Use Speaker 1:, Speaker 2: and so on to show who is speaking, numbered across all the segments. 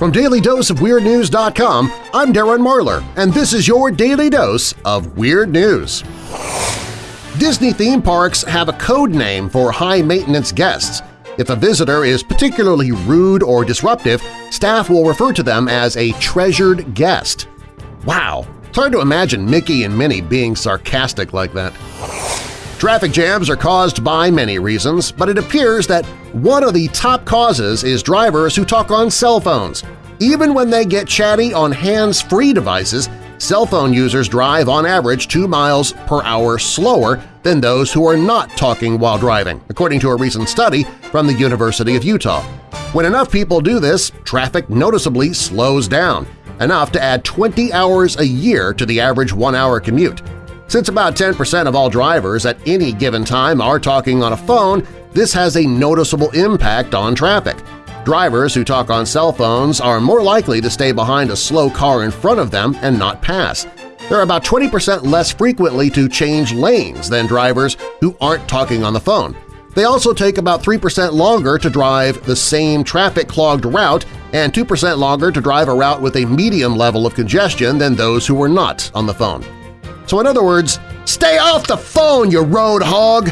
Speaker 1: From DailyDoseOfWeirdNews.com, I'm Darren Marlar, and this is your Daily Dose of Weird News. Disney theme parks have a code name for high-maintenance guests. If a visitor is particularly rude or disruptive, staff will refer to them as a treasured guest. Wow, it's hard to imagine Mickey and Minnie being sarcastic like that. Traffic jams are caused by many reasons, but it appears that one of the top causes is drivers who talk on cell phones. Even when they get chatty on hands-free devices, cell phone users drive on average 2 miles per hour slower than those who are not talking while driving, according to a recent study from the University of Utah. When enough people do this, traffic noticeably slows down, enough to add 20 hours a year to the average one-hour commute. Since about 10% of all drivers at any given time are talking on a phone, this has a noticeable impact on traffic. Drivers who talk on cell phones are more likely to stay behind a slow car in front of them and not pass. They're about 20% less frequently to change lanes than drivers who aren't talking on the phone. They also take about 3% longer to drive the same traffic-clogged route and 2% longer to drive a route with a medium level of congestion than those who were not on the phone. So in other words, stay off the phone, you road hog!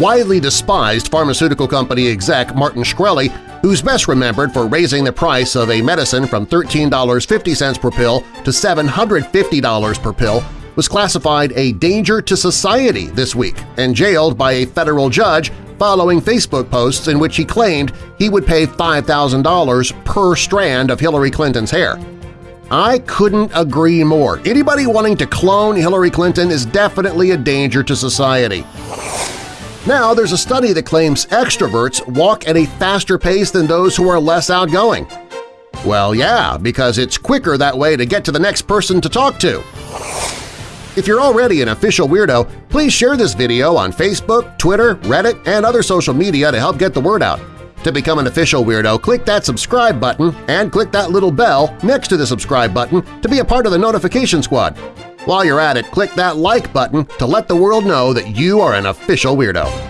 Speaker 1: Widely despised pharmaceutical company exec Martin Shkreli, who's best remembered for raising the price of a medicine from $13.50 per pill to $750 per pill, was classified a danger to society this week and jailed by a federal judge following Facebook posts in which he claimed he would pay $5,000 per strand of Hillary Clinton's hair. I couldn't agree more. Anybody wanting to clone Hillary Clinton is definitely a danger to society. Now there's a study that claims extroverts walk at a faster pace than those who are less outgoing. Well, yeah, because it's quicker that way to get to the next person to talk to. If you're already an official weirdo, please share this video on Facebook, Twitter, Reddit, and other social media to help get the word out. To become an official weirdo, click that subscribe button and click that little bell next to the subscribe button to be a part of the notification squad. While you're at it, click that like button to let the world know that you are an official weirdo.